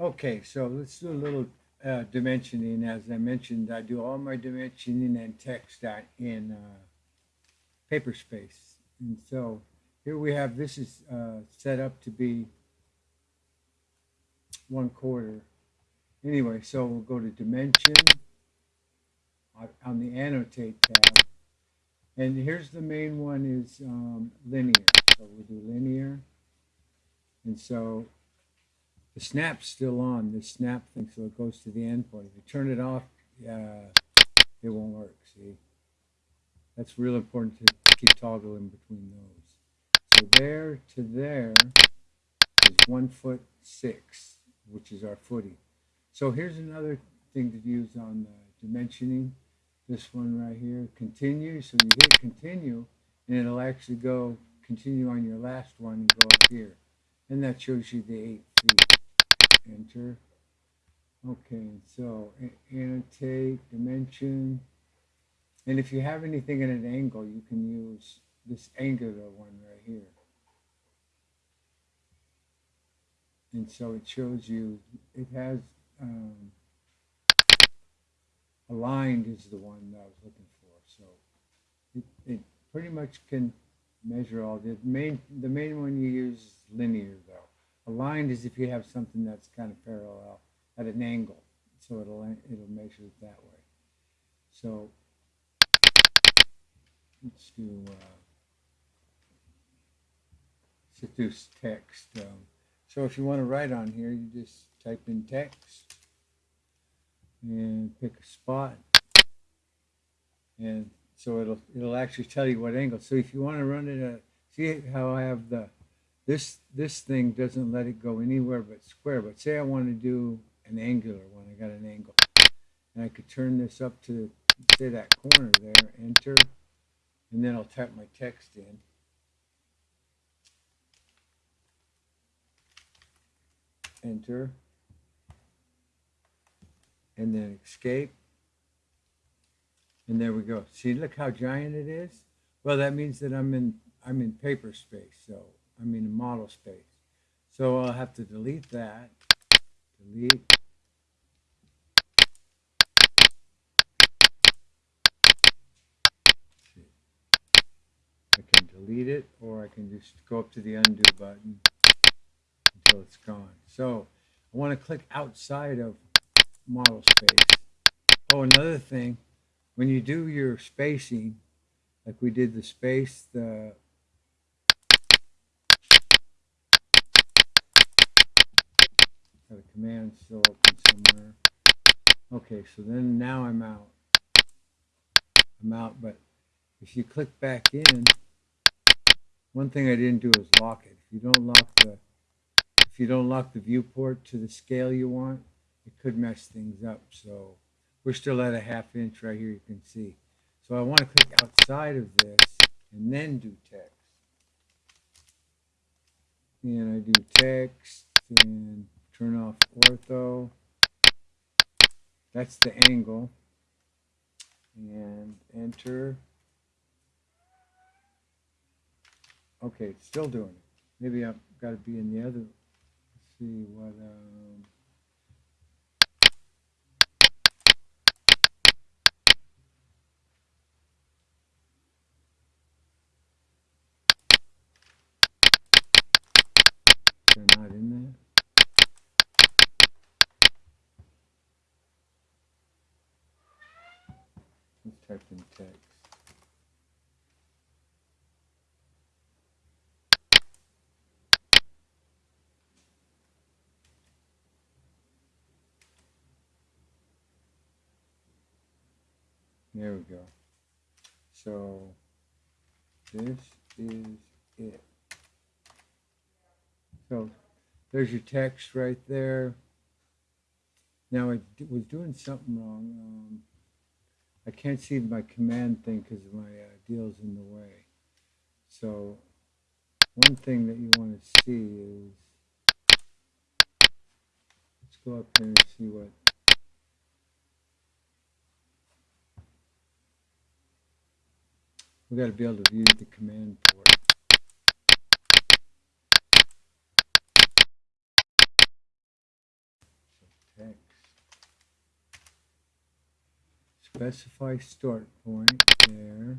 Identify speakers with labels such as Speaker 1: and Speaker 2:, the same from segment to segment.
Speaker 1: Okay, so let's do a little uh, dimensioning. As I mentioned, I do all my dimensioning and text in uh, paper space. And so here we have, this is uh, set up to be one quarter. Anyway, so we'll go to dimension on- on the annotate tab. And here's the main one is um, linear. So we'll do linear. And so the snap's still on, the snap thing, so it goes to the endpoint. If you turn it off, uh, it won't work, see? That's real important to keep toggling between those. So there to there is one foot six, which is our footing. So here's another thing to use on the dimensioning. This one right here, continue. So you hit continue, and it'll actually go continue on your last one and go up here. And that shows you the eight feet. Enter. Okay, so annotate, dimension. And if you have anything at an angle, you can use this angular one right here. And so it shows you, it has, um, aligned is the one that I was looking for. So it, it pretty much can measure all the main, the main one you use is linear though. Aligned is if you have something that's kind of parallel at an angle. So it'll, it'll measure it that way. So let's do, uh, let's do s- text. Um, so if you want to write on here, you just type in text and pick a spot. And so it'll, it'll actually tell you what angle. So if you want to run it at, see how I have the, this, this thing doesn't let it go anywhere but square. But say I want to do an angular one, I got an angle. And I could turn this up to, say that corner there, enter, and then I'll type my text in. Enter. And then escape. And there we go. See, look how giant it is. Well, that means that I'm in I'm in paper space, so I'm in model space. So I'll have to delete that. Delete. I can delete it, or I can just go up to the undo button until it's gone. So I want to click outside of model space. Oh, another thing, when you do your spacing, like we did the space, the got a command still open somewhere. Okay, so then now I'm out. I'm out, but if you click back in, one thing I didn't do is lock it. If you don't lock the if you don't lock the viewport to the scale you want, it could mess things up. So we're still at a half inch right here, you can see. So I want to click outside of this and then do text. And I do text and turn off ortho. That's the angle. And enter. Okay, it's still doing it. Maybe I've got to be in the other. Let's see what. Um, they're not in there. Let's type in text. There we go. So this is it. So there's your text right there. Now I was doing something wrong. Um, I can't see my command thing because my uh, deal's in the way. So one thing that you want to see is let's go up here and see what we got to be able to view the command port. text. Specify start point there.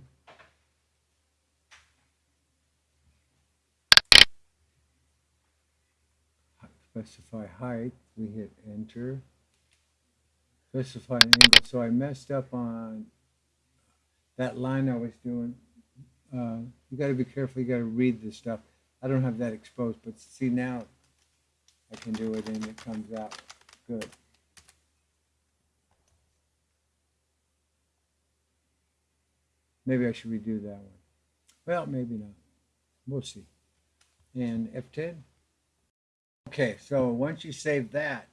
Speaker 1: Specify height, we hit enter. Specify angle, so I messed up on that line I was doing. Uh, you gotta be careful, you gotta read this stuff. I don't have that exposed, but see now, I can do it and it comes out good. Maybe I should redo that one. Well, maybe not. We'll see. And F10. Okay, so once you save that,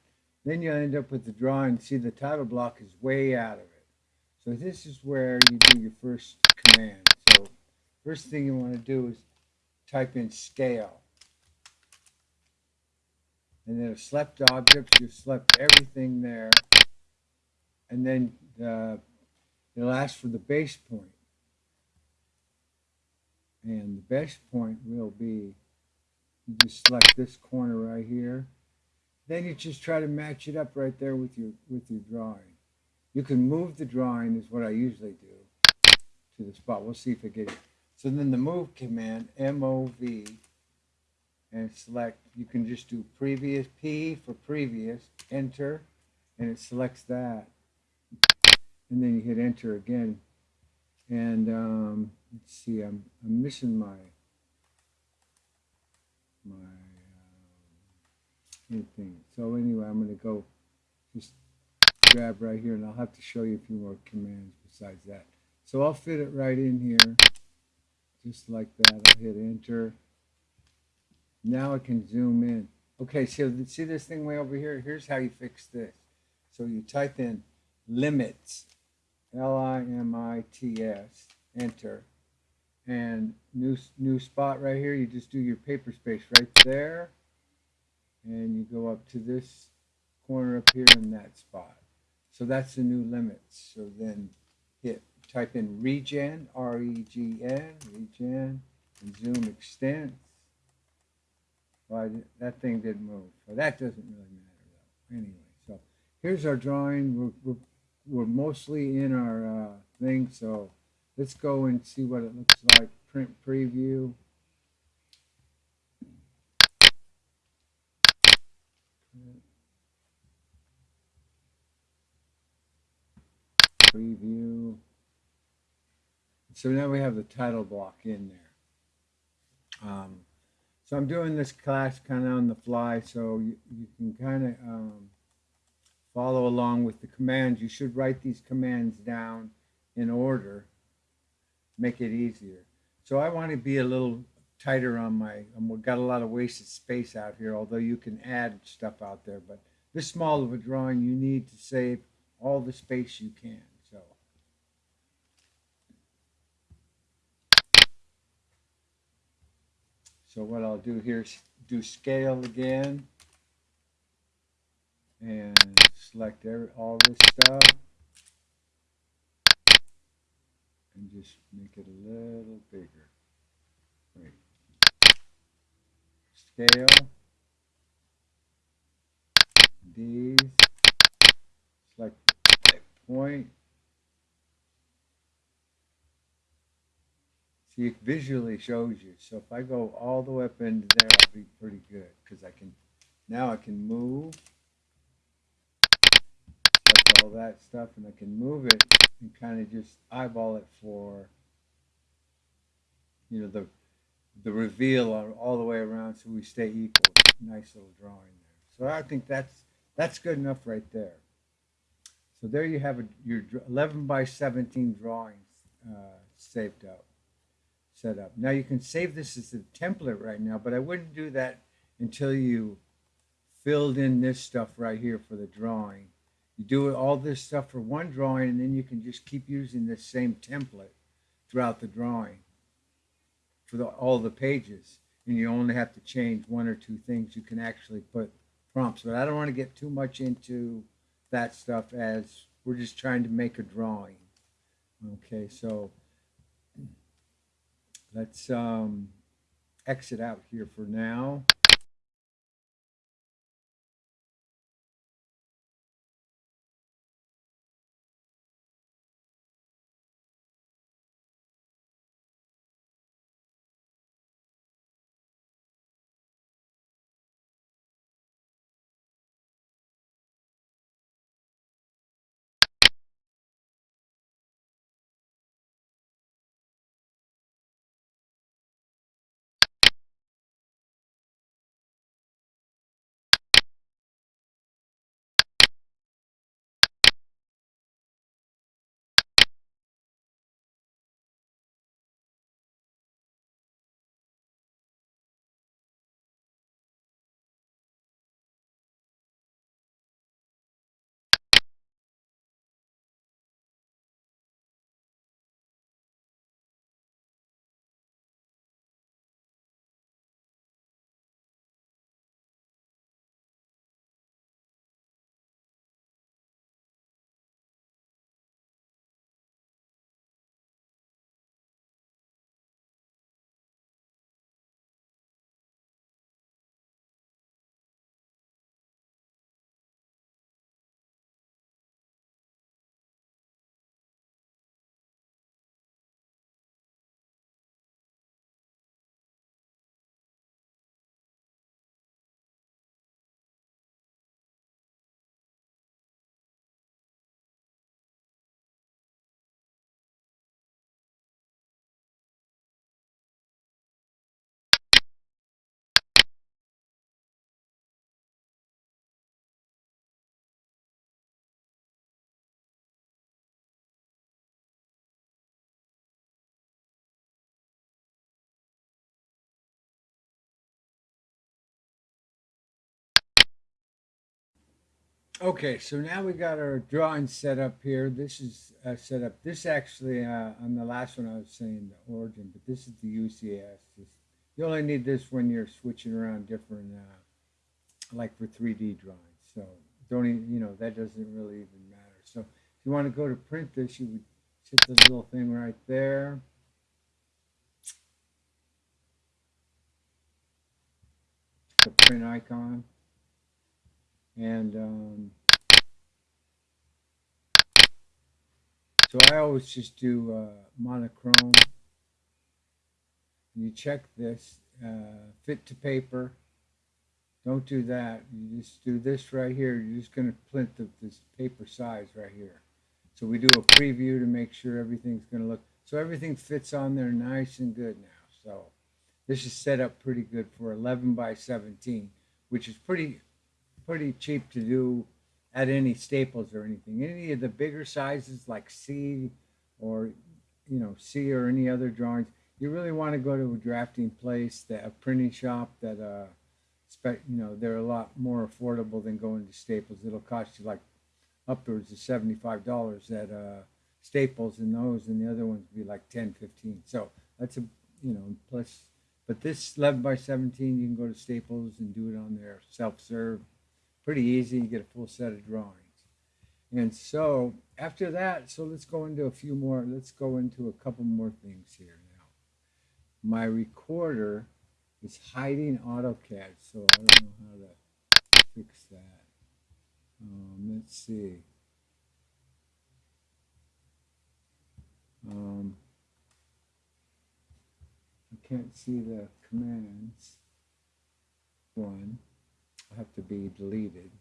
Speaker 1: then you'll end up with the drawing. See, the title block is way out of it. So this is where you do your first command. So first thing you want to do is type in scale. And then select objects, you select everything there. And then uh, it'll ask for the base point. And the best point will be, you just select this corner right here. Then you just try to match it up right there with your with your drawing. You can move the drawing is what I usually do to the spot. We'll see if it gets. So then the move command, M-O-V, and select, you can just do previous, P for previous, enter, and it selects that. And then you hit enter again. And um, let's see, I'm, I'm missing my, my um, anything. So anyway, I'm going to go just grab right here and I'll have to show you a few more commands besides that. So I'll fit it right in here, just like that. I'll hit enter. Now I can zoom in. Okay, so see this thing way over here? Here's how you fix this. So you type in limits, L-I-M-I-T-S, enter. And new, new spot right here, you just do your paper space right there. And you go up to this corner up here in that spot. So that's the new limits. So then hit type in regen, R-E-G-N, regen, and zoom extents. Well, that thing didn't move. Well, that doesn't really matter though. Anyway, so here's our drawing. We're, we're, we're mostly in our uh, thing, so let's go and see what it looks like. Print preview. Preview. So now we have the title block in there. Um, so I'm doing this class kind of on the fly, so you, you can kind of um, follow along with the commands. You should write these commands down in order, make it easier. So I want to be a little tighter on my, we've got a lot of wasted space out here, although you can add stuff out there, but this small of a drawing, you need to save all the space you can. So. So what I'll do here is do scale again and select every, all this stuff and just make it a little bigger. Wait. Scale. These. Select that point. See, it visually shows you. So if I go all the way up into there, I'll be pretty good because I can, now I can move all that stuff and I can move it and kind of just eyeball it for, you know, the the reveal all the way around so we stay equal. Nice little drawing there. So I think that's that's good enough right there. So there you have a, your 11 by 17 drawings uh, saved up set up. Now you can save this as a template right now, but I wouldn't do that until you filled in this stuff right here for the drawing. You do all this stuff for one drawing, and then you can just keep using this same template throughout the drawing for the, all the pages. And you only have to change one or two things. You can actually put prompts, but I don't want to get too much into that stuff as we're just trying to make a drawing. Okay, so Let's um, exit out here for now. Okay, so now we got our drawing set up here. This is uh, set up. This actually, uh, on the last one I was saying the origin, but this is the UCS. This, you only need this when you're switching around different, uh, like for 3D drawings. So don't even, you know, that doesn't really even matter. So if you want to go to print this, you would hit the little thing right there. The print icon. And um, so I always just do uh, monochrome. You check this, uh, fit to paper. Don't do that. You just do this right here. You're just going to print the, this paper size right here. So we do a preview to make sure everything's going to look, so everything fits on there nice and good now. So this is set up pretty good for 11 by 17, which is pretty pretty cheap to do at any Staples or anything. Any of the bigger sizes like C or you know C or any other drawings, you really want to go to a drafting place, that a printing shop that uh, you know they're a lot more affordable than going to Staples. It'll cost you like upwards of seventy five dollars at uh, Staples, and those and the other ones would be like 10, 15. So that's a you know plus. But this 11 by 17, you can go to Staples and do it on their self-serve pretty easy. You get a full set of drawings. And so after that, so let's go into a few more, let's go into a couple more things here now. My recorder is hiding AutoCAD, so I don't know how to fix that. Um, let's see. Um, I can't see the commands. One have to be deleted.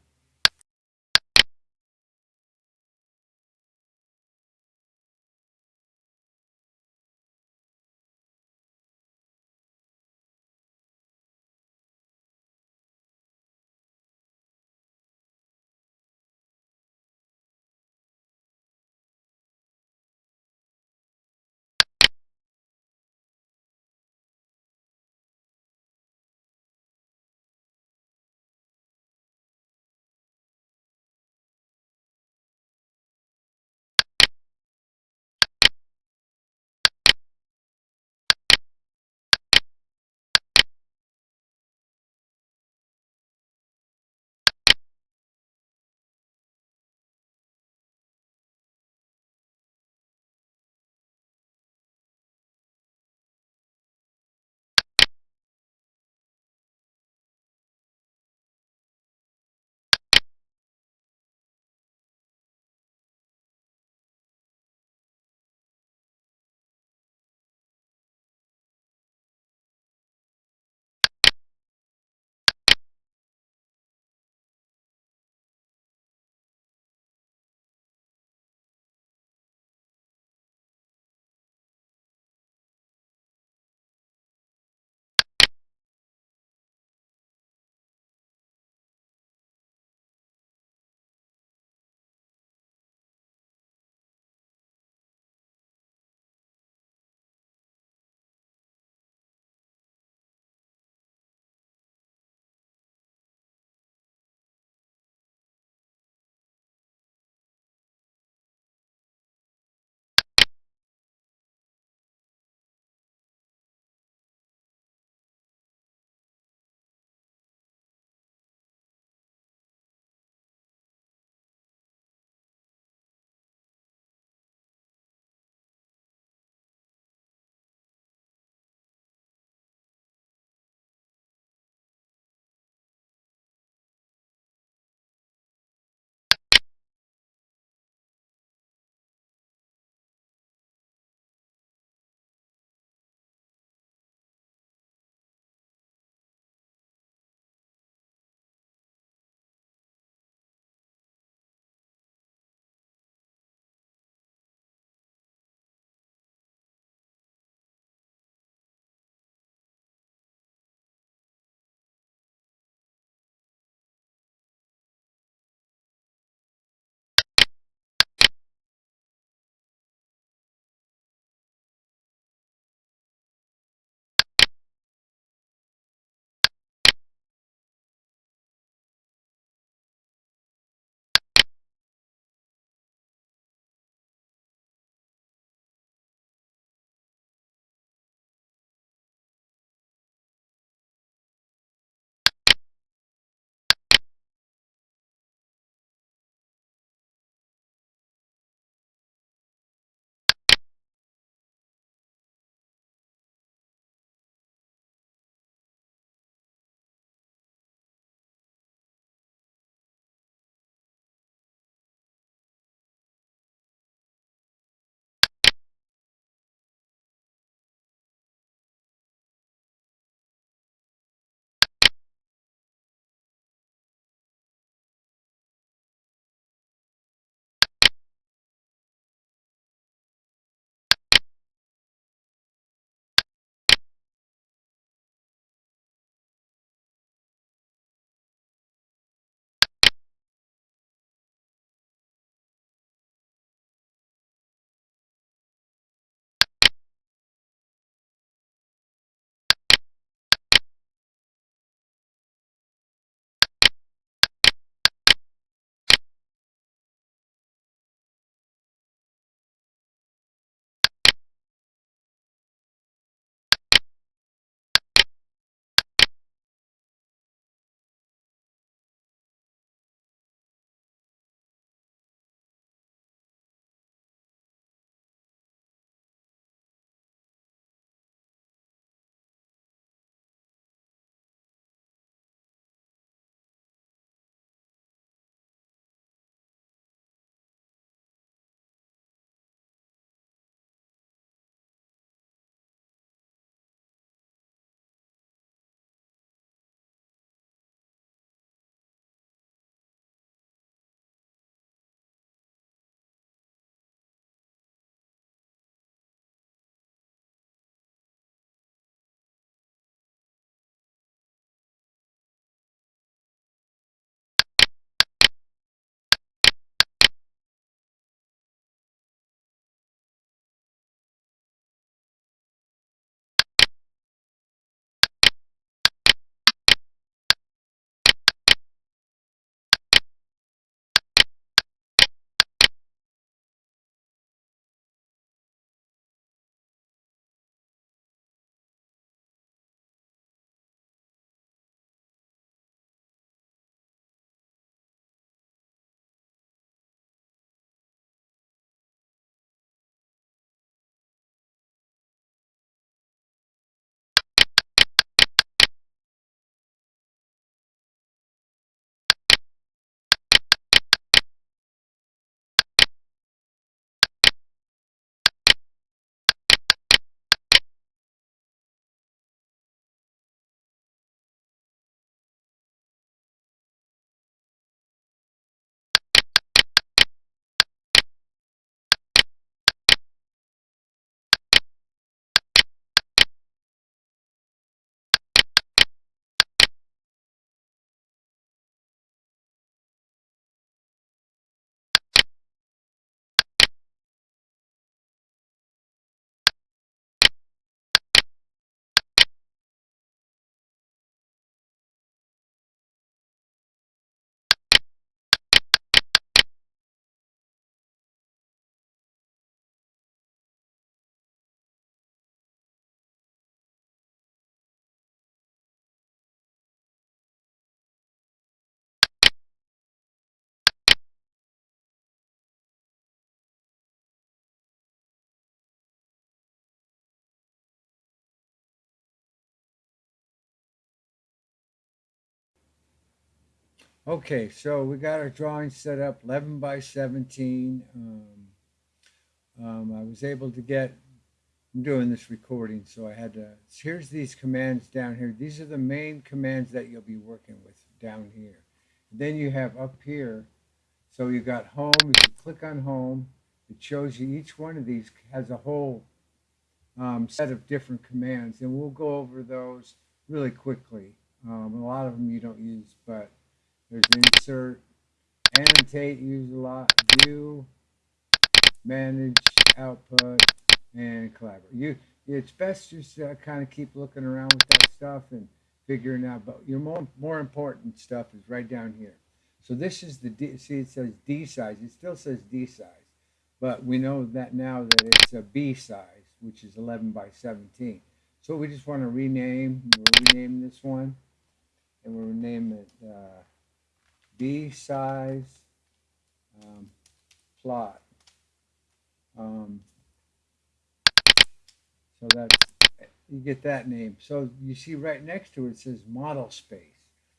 Speaker 1: Okay, so we got our drawing set up, 11 by 17. Um, um, I was able to get, I'm doing this recording, so I had to, here's these commands down here. These are the main commands that you'll be working with down here. Then you have up here, so you got home, if you click on home, it shows you each one of these has a whole um, set of different commands, and we'll go over those really quickly. Um, a lot of them you don't use, but there's insert, annotate, use a lot, view, manage, output, and collaborate. You, it's best just uh, kind of keep looking around with that stuff and figuring out. But your more more important stuff is right down here. So this is the D, see it says D size. It still says D size, but we know that now that it's a B size, which is 11 by 17. So we just want to rename. We'll rename this one, and we'll name it. Uh, B size um, plot. Um, so that's, you get that name. So you see right next to it, it says model space.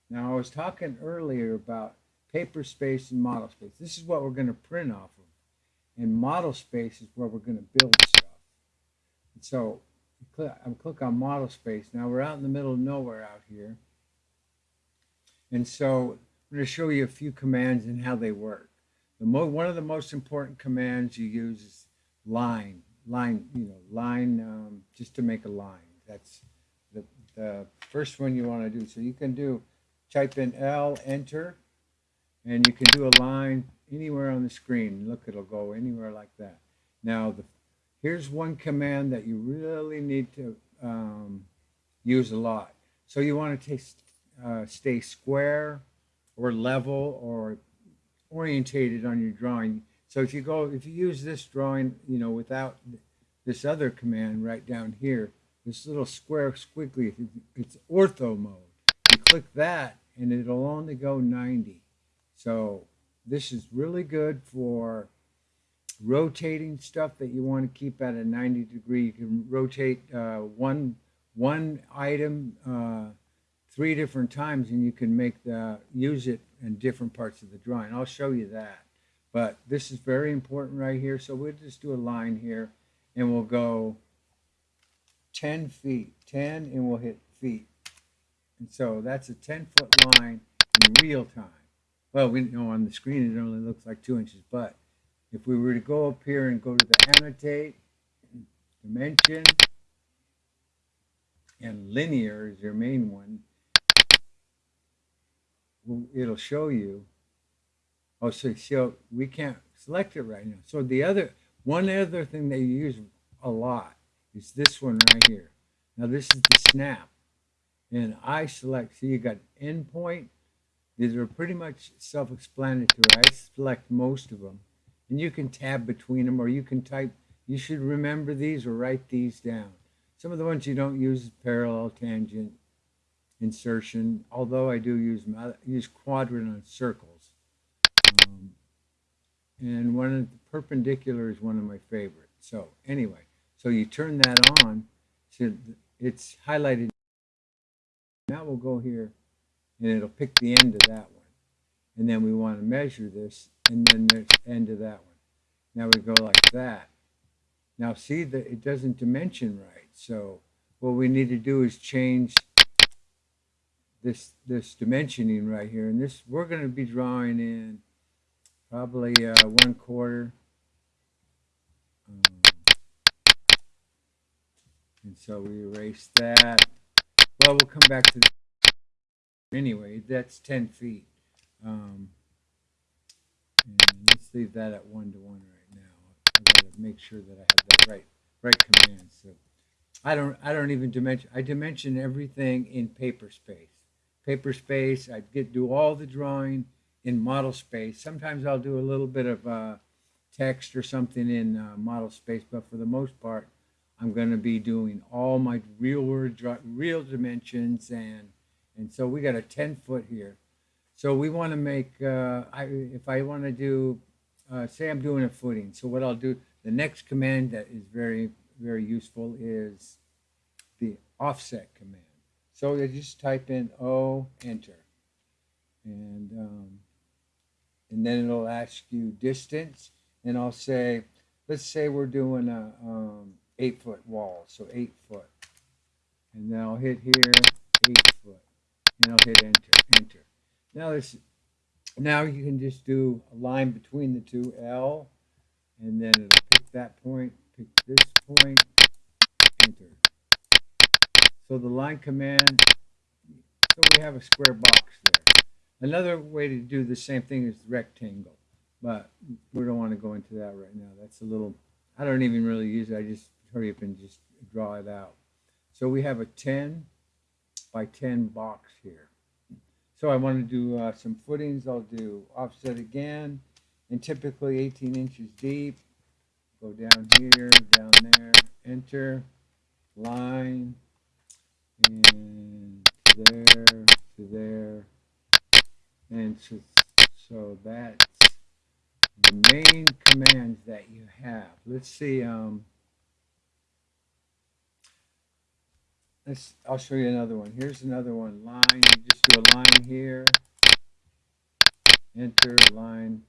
Speaker 1: Now I was talking earlier about paper space and model space. This is what we're going to print off of. And model space is where we're going to build stuff. And so I'm click on model space. Now we're out in the middle of nowhere out here. And so I'm going to show you a few commands and how they work. The one of the most important commands you use is line, line, you know, line um, just to make a line. That's the, the first one you want to do. So you can do, type in L, enter, and you can do a line anywhere on the screen. Look, it'll go anywhere like that. Now, the, here's one command that you really need to um, use a lot. So you want to uh, stay square, or level or orientated on your drawing. So if you go, if you use this drawing, you know, without this other command right down here, this little square squiggly, it's ortho mode. You click that and it'll only go 90. So this is really good for rotating stuff that you want to keep at a 90 degree. You can rotate uh, one, one item uh, three different times and you can make the use it in different parts of the drawing. I'll show you that. But this is very important right here. So we'll just do a line here and we'll go 10 feet, 10 and we'll hit feet. And so that's a 10 foot line in real time. Well, we know on the screen it only looks like two inches, but if we were to go up here and go to the annotate, dimension, and linear is your main one, it'll show you. Oh, so, so we can't select it right now. So the other, one other thing they use a lot is this one right here. Now this is the snap. And I select, see you got endpoint. These are pretty much self-explanatory. I select most of them. And you can tab between them or you can type, you should remember these or write these down. Some of the ones you don't use is parallel, tangent, insertion, although I do use, use quadrant circles. Um, and one of the perpendicular is one of my favorites. So anyway, so you turn that on, so it's highlighted. Now we'll go here and it'll pick the end of that one. And then we want to measure this and then the end of that one. Now we go like that. Now see that it doesn't dimension right. So what we need to do is change this this dimensioning right here. And this we're going to be drawing in probably uh, one quarter. Um, and so we erase that. Well, we'll come back to that. Anyway, that's 10 feet. Um, and let's leave that at one to one right now. I got to make sure that I have the right right command. So I don't I don't even dimension. I dimension everything in paper space paper space. I get do all the drawing in model space. Sometimes I'll do a little bit of uh, text or something in uh, model space, but for the most part, I'm going to be doing all my real word, real dimensions, and and so we got a 10 foot here. So we want to make, uh, I, if I want to do, uh, say I'm doing a footing. So what I'll do, the next command that is very, very useful is the offset command. So you just type in O, enter. and um, and then it'll ask you distance, and I'll say, let's say we're doing a um, eight foot wall, so eight foot, and then I'll hit here eight foot, and I'll hit enter, enter. Now this, now you can just do a line between the two L, and then it'll pick that point, pick this point, enter. So the line command, so we have a square box there. Another way to do the same thing is rectangle, but we don't want to go into that right now. That's a little, I don't even really use it. I just hurry up and just draw it out. So we have a 10 by 10 box here. So I want to do uh, some footings. I'll do offset again, and typically 18 inches deep. Go down here, down there, enter, line, and to there, to there, and so, so that's the main commands that you have. Let's see. Um, let's. I'll show you another one. Here's another one. Line. You just do a line here. Enter line.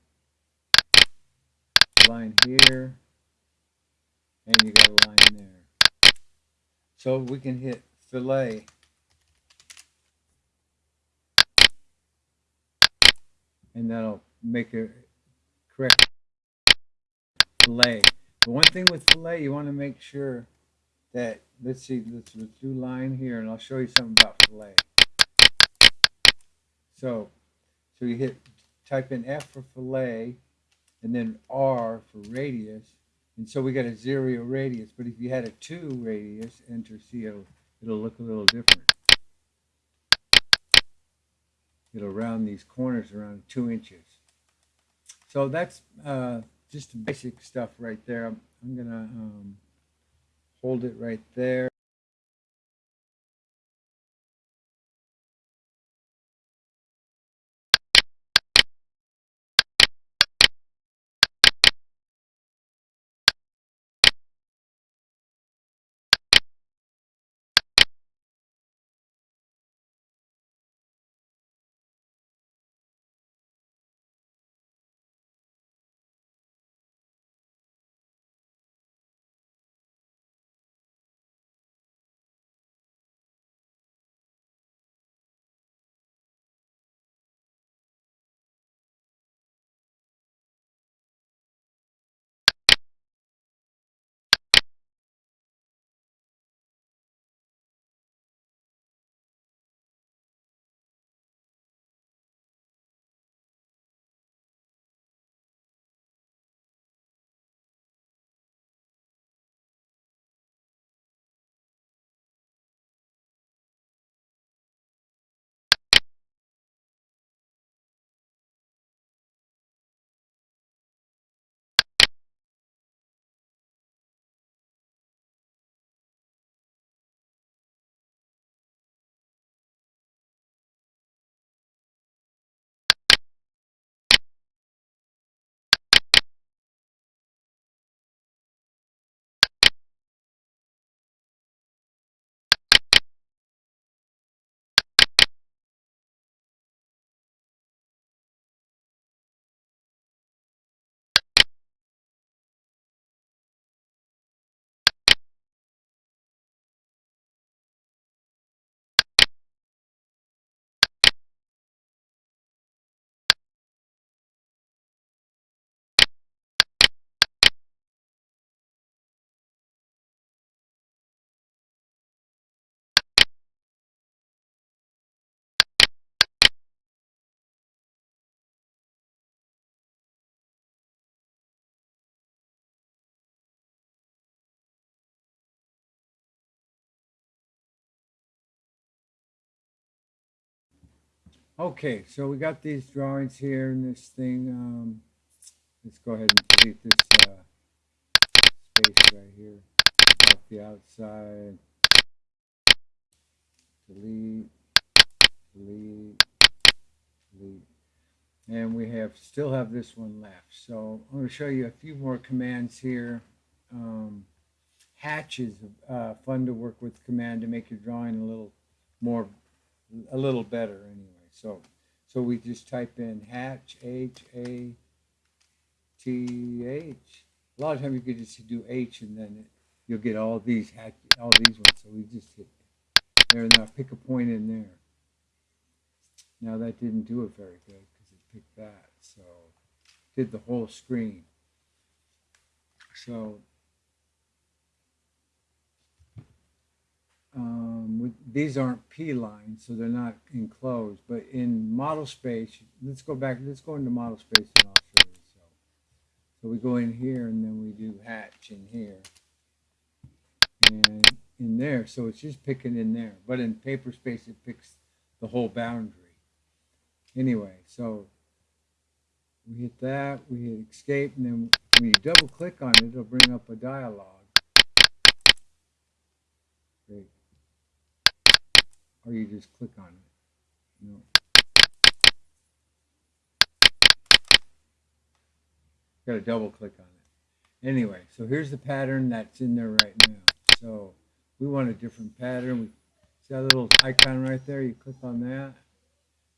Speaker 1: Line here, and you got a line there. So we can hit fillet. And that'll make a correct fillet. The one thing with fillet, you want to make sure that, let's see, let's, let's do line here, and I'll show you something about fillet. So, so you hit, type in F for fillet, and then R for radius, and so we got a zero radius, but if you had a two radius, enter C, it'll, look a little different. It'll round these corners around two inches. So that's uh, just basic stuff right there. I'm, I'm gonna um, hold it right there. Okay, so we got these drawings here in this thing. Um, let's go ahead and delete this uh, space right here off the outside. Delete, delete, delete. And we have still have this one left. So I'm going to show you a few more commands here. Um, hatches, uh, fun to work with command to make your drawing a little more, a little better anyway. So, So we just type in hatch, H A T H. A lot of times you could just do H and then it, you'll get all these hatch, all these ones. So we just hit there and now. Pick a point in there. Now that didn't do it very good because it picked that. So did the whole screen. So um, with, these aren't P lines, so they're not enclosed. But in model space, let's go back. Let's go into model space and I'll show you. So, so we go in here and then we do hatch in here and in there. So it's just picking in there. But in paper space, it picks the whole boundary. Anyway, so we hit that, we hit escape, and then when you double click on it, it'll bring up a dialog. Or you just click on it. No. Got to double click on it. Anyway, so here's the pattern that's in there right now. So we want a different pattern. We see that little icon right there. You click on that.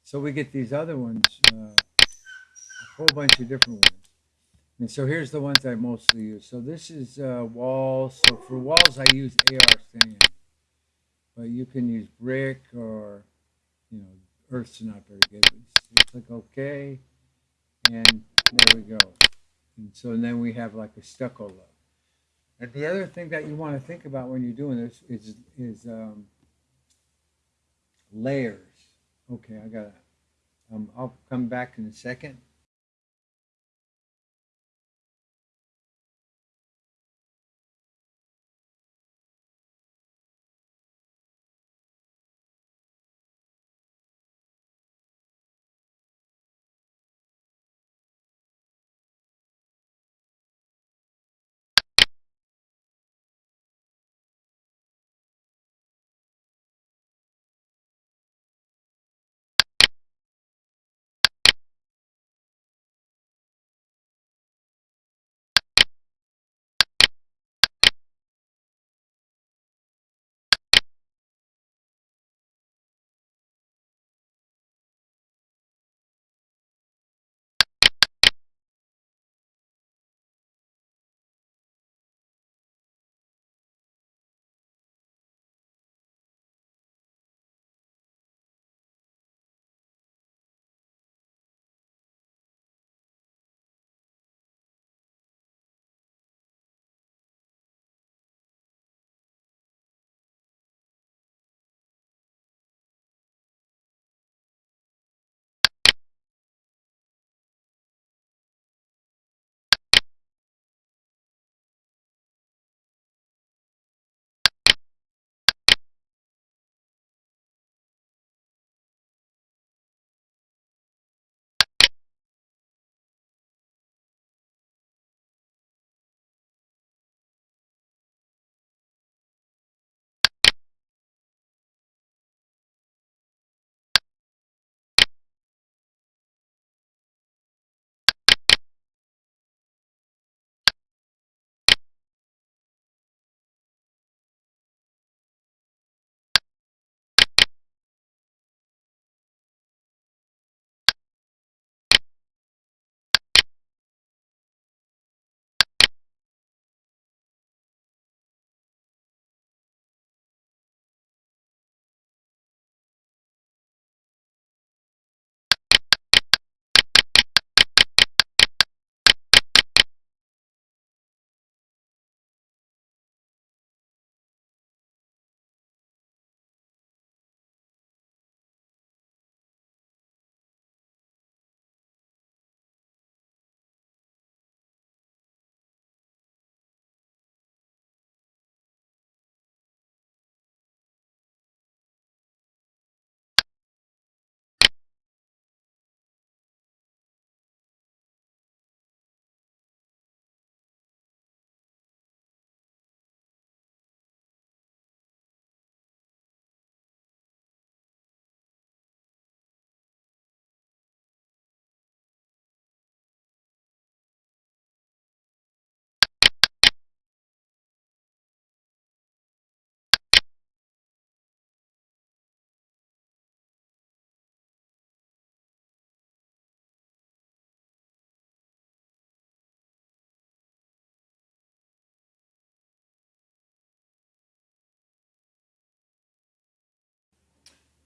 Speaker 1: So we get these other ones, uh, a whole bunch of different ones. And so here's the ones I mostly use. So this is uh, walls. So for walls, I use AR sand. But you can use brick or, you know, earth's not very good. Click OK, and there we go. And so then we have like a stucco look. And the other thing that you want to think about when you're doing this is, is um, layers. Okay, I got. Um, I'll come back in a second.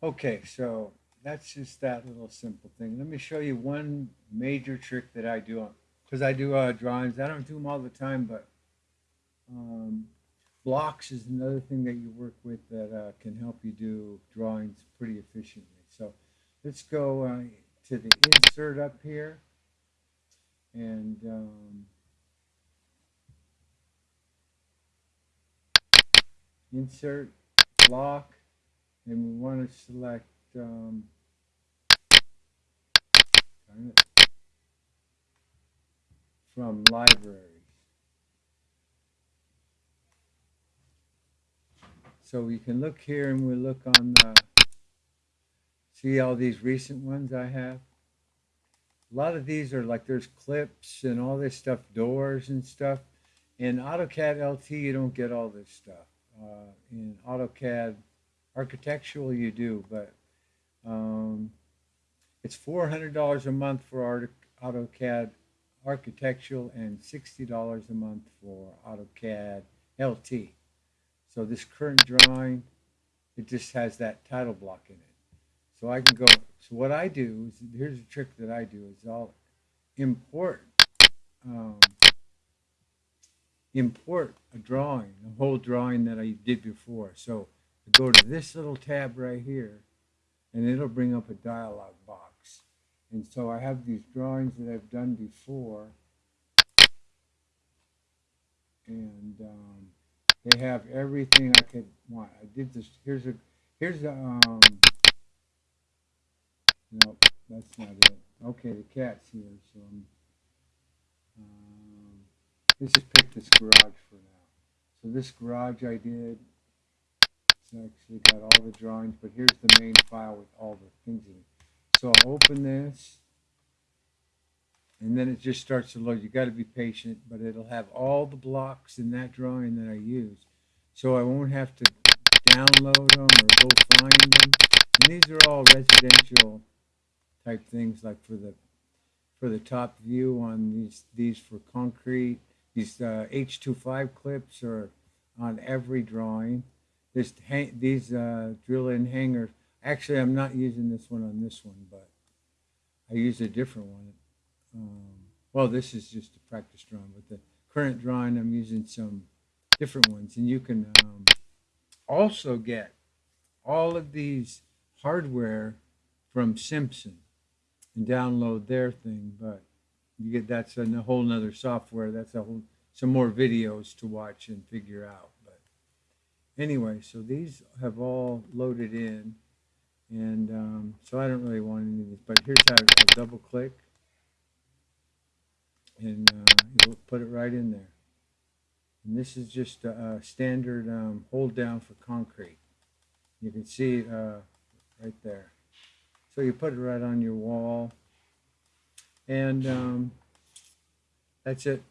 Speaker 1: Okay, so that's just that little simple thing. Let me show you one major trick that I do because I do uh, drawings. I don't do them all the time, but um, blocks is another thing that you work with that uh, can help you do drawings pretty efficiently. So let's go uh, to the insert up here and um, insert block and we want to select um, from libraries. So we can look here and we look on the, see all these recent ones I have? A lot of these are like there's clips and all this stuff, doors and stuff. In AutoCAD LT, you don't get all this stuff. Uh, in AutoCAD architectural, you do, but um, it's $400 a month for AutoCAD architectural and $60 a month for AutoCAD LT. So this current drawing, it just has that title block in it. So I can go, so what I do is, here's a trick that I do is I'll import, um, import a drawing, a whole drawing that I did before. So go to this little tab right here and it'll bring up a dialog box. And so I have these drawings that I've done before and um, they have everything I could want. I did this, here's a, here's a, um, no, that's not it. Okay, the cat's here, so I'm, um, let's just pick this garage for now. So this garage I did, actually got all the drawings, but here's the main file with all the things in it. So I'll open this, and then it just starts to load. You got to be patient, but it'll have all the blocks in that drawing that I used. So I won't have to download them or go find them. And these are all residential type things like for the for the top view on these these for concrete these uh, H25 clips are on every drawing this these uh, drill in hangers actually I'm not using this one on this one but I use a different one um, well this is just a practice drawing but the current drawing I'm using some different ones and you can um, also get all of these hardware from Simpson and download their thing, but you get that's a whole nother software. That's a whole some more videos to watch and figure out. Anyway, so these have all loaded in, and um, so I don't really want any of these. But here's how I'll double click, and uh, it'll put it right in there. And this is just a, a standard um, hold down for concrete. You can see uh, right there. So you put it right on your wall. And um, that's it.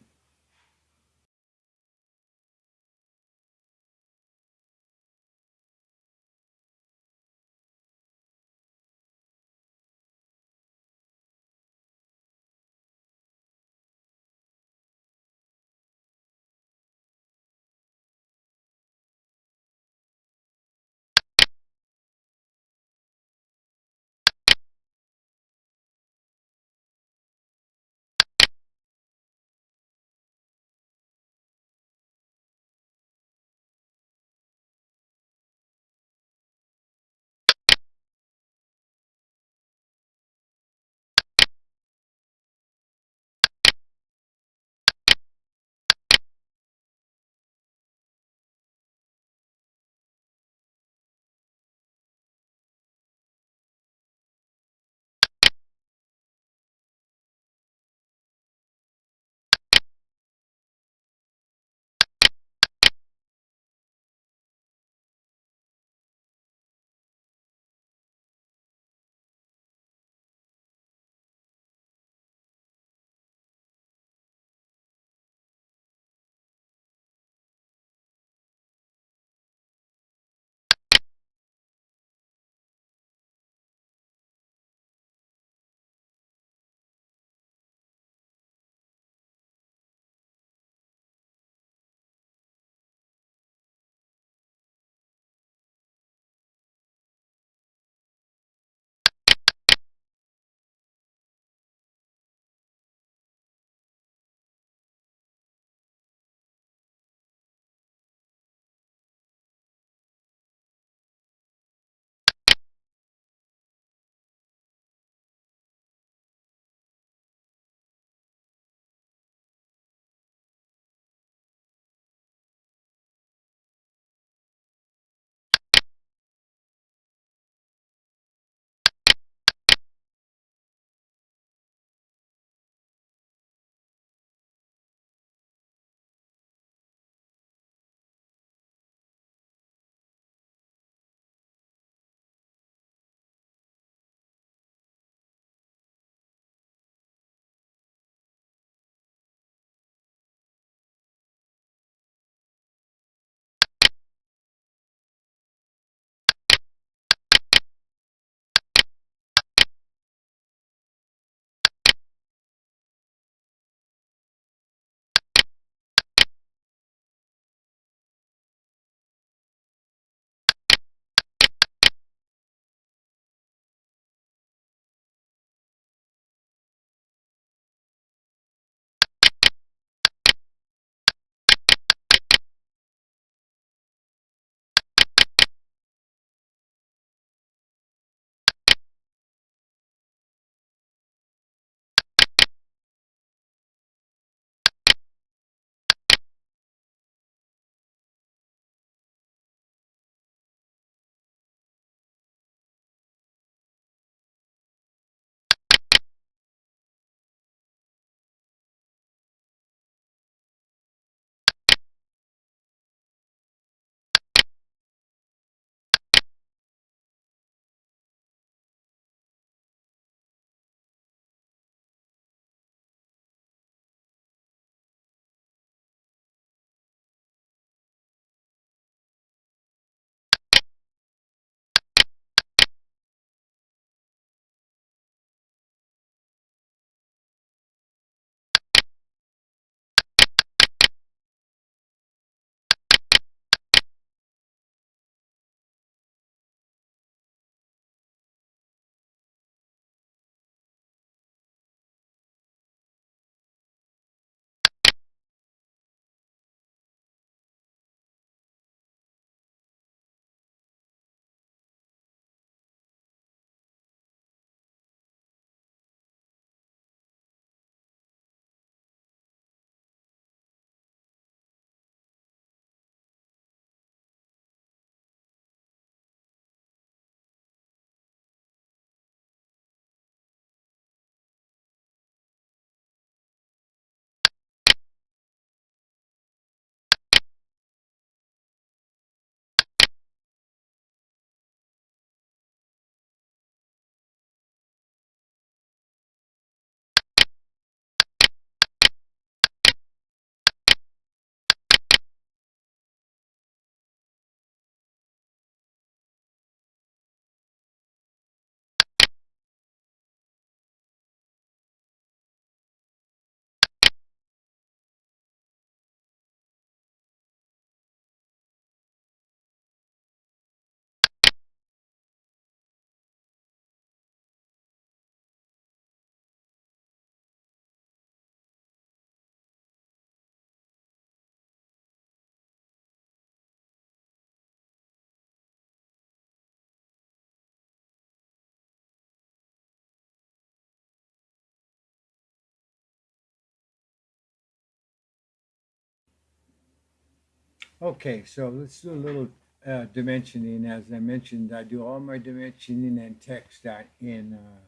Speaker 1: Okay, so let's do a little uh, dimensioning. As I mentioned, I do all my dimensioning and text out in uh,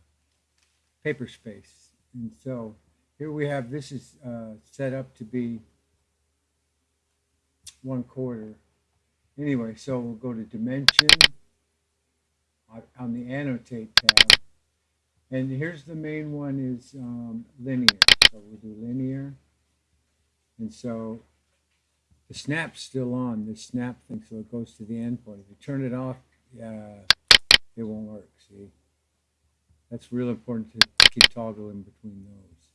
Speaker 1: Paperspace. And so here we have, this is uh, set up to be one quarter. Anyway, so we'll go to dimension on- on the annotate tab. And here's the main one is um, linear. So we'll do linear. And so the snap's still on, the snap thing, so it goes to the endpoint. If you turn it off, uh, it won't work, see? That's real important to keep toggling between those.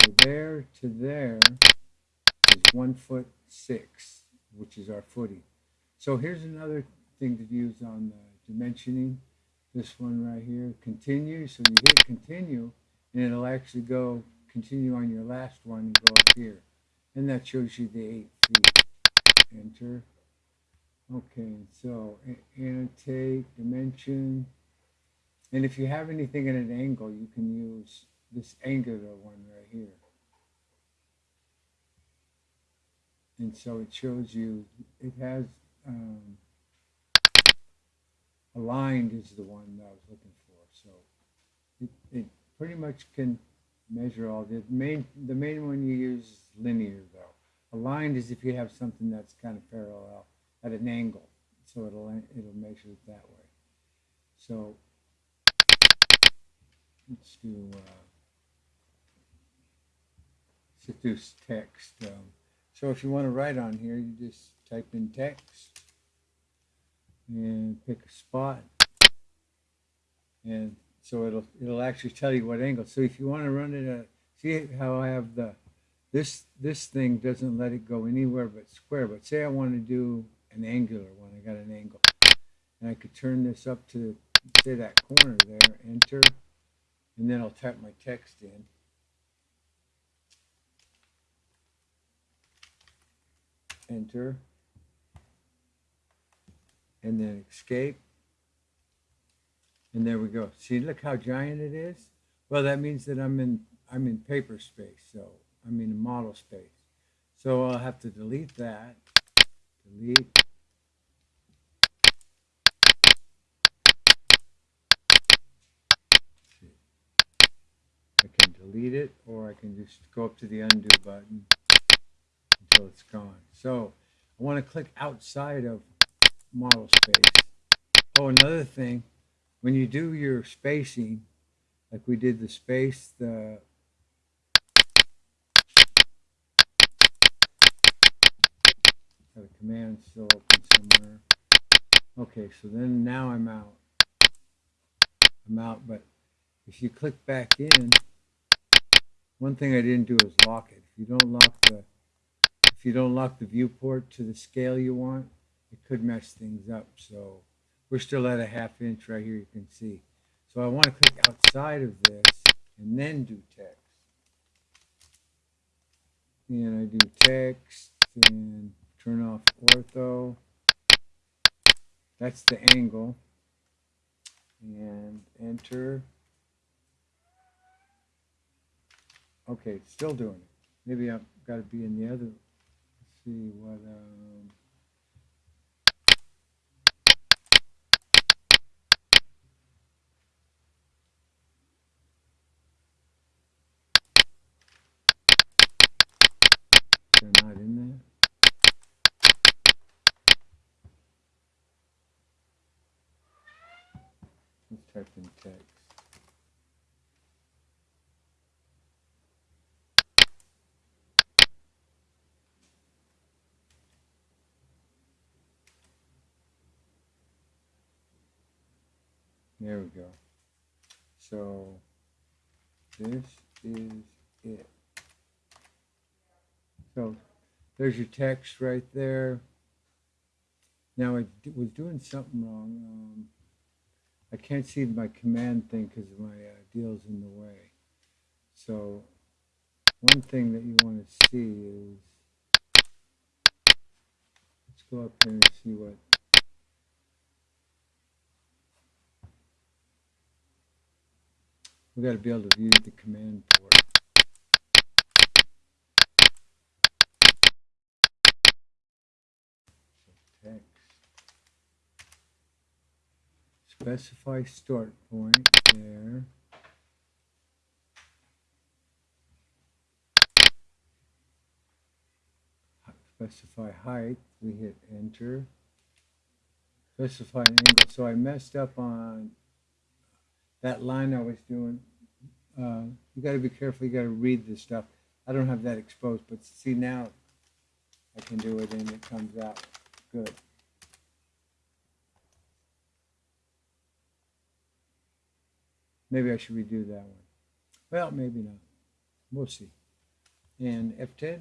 Speaker 1: So there to there is one foot six, which is our footing. So here's another thing to use on the dimensioning. This one right here, continue. So you hit continue, and it'll actually go continue on your last one and go up here. And that shows you the eight feet. Enter. Okay, so annotate, dimension. And if you have anything at an angle, you can use this angular one right here. And so it shows you, it has, um, aligned is the one that I was looking for. So it, it pretty much can measure all the main, the main one you use is linear though. Aligned is if you have something that's kind of parallel at an angle. So it'll, it'll measure it that way. So let's do, uh, text. Um, so if you want to write on here, you just type in text and pick a spot. And so it'll, it'll actually tell you what angle. So if you want to run it at, see how I have the, this, this thing doesn't let it go anywhere but square. But say I want to do an angular one, I got an angle. And I could turn this up to, say that corner there, enter, and then I'll type my text in. Enter. And then escape. And there we go. See, look how giant it is? Well, that means that I'm in, I'm in paper space, so I'm in model space. So I'll have to delete that. Delete. I can delete it, or I can just go up to the undo button until it's gone. So I want to click outside of model space. Oh, another thing, when you do your spacing, like we did the space, the command still open somewhere. Okay, so then now I'm out. I'm out, but if you click back in, one thing I didn't do is lock it. If you don't lock the if you don't lock the viewport to the scale you want, it could mess things up. So we're still at a half inch right here, you can see. So I want to click outside of this and then do text. And I do text and turn off ortho. That's the angle. And enter. Okay, still doing it. Maybe I've got to be in the other. Let's see what. Um, they're not in there. Let's text. There we go. So this is it. So there's your text right there. Now I was doing something wrong. Um, I can't see my command thing because my uh, deal's in the way. So one thing that you want to see is let's go up here and see what we got to be able to view the command port. Specify start point there. Specify height, we hit enter. Specify an angle, so I messed up on that line I was doing. Uh, you gotta be careful, you gotta read this stuff. I don't have that exposed, but see now, I can do it and it comes out good. Maybe I should redo that one. Well, maybe not. We'll see. And F10,